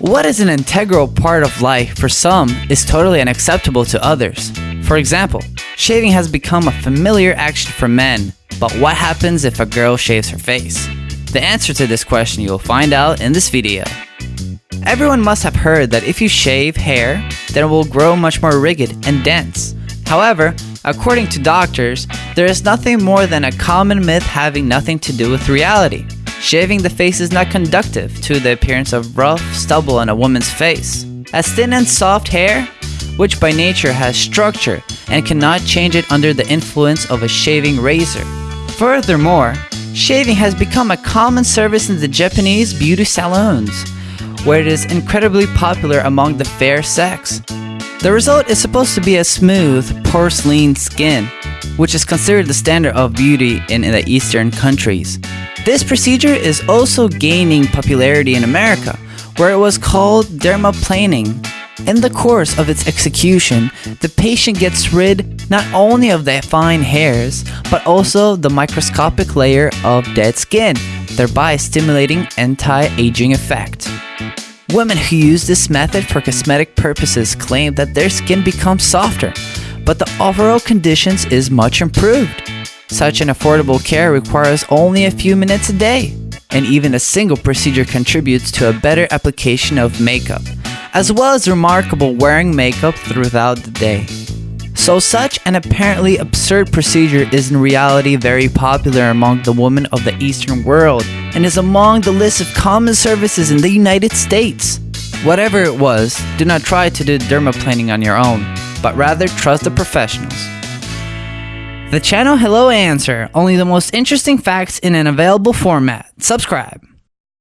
What is an integral part of life for some is totally unacceptable to others. For example, shaving has become a familiar action for men, but what happens if a girl shaves her face? The answer to this question you will find out in this video. Everyone must have heard that if you shave hair, then it will grow much more rigid and dense. However, according to doctors, there is nothing more than a common myth having nothing to do with reality. Shaving the face is not conductive to the appearance of rough stubble on a woman's face. As thin and soft hair, which by nature has structure and cannot change it under the influence of a shaving razor. Furthermore, shaving has become a common service in the Japanese beauty salons, where it is incredibly popular among the fair sex. The result is supposed to be a smooth, porcelain skin, which is considered the standard of beauty in the Eastern countries. This procedure is also gaining popularity in America, where it was called dermaplaning. In the course of its execution, the patient gets rid not only of the fine hairs, but also the microscopic layer of dead skin, thereby stimulating anti-aging effect. Women who use this method for cosmetic purposes claim that their skin becomes softer, but the overall conditions is much improved. Such an affordable care requires only a few minutes a day, and even a single procedure contributes to a better application of makeup, as well as remarkable wearing makeup throughout the day. So such an apparently absurd procedure is in reality very popular among the women of the Eastern world and is among the list of common services in the United States. Whatever it was, do not try to do dermaplaning on your own, but rather trust the professionals. The channel Hello Answer, only the most interesting facts in an available format. Subscribe.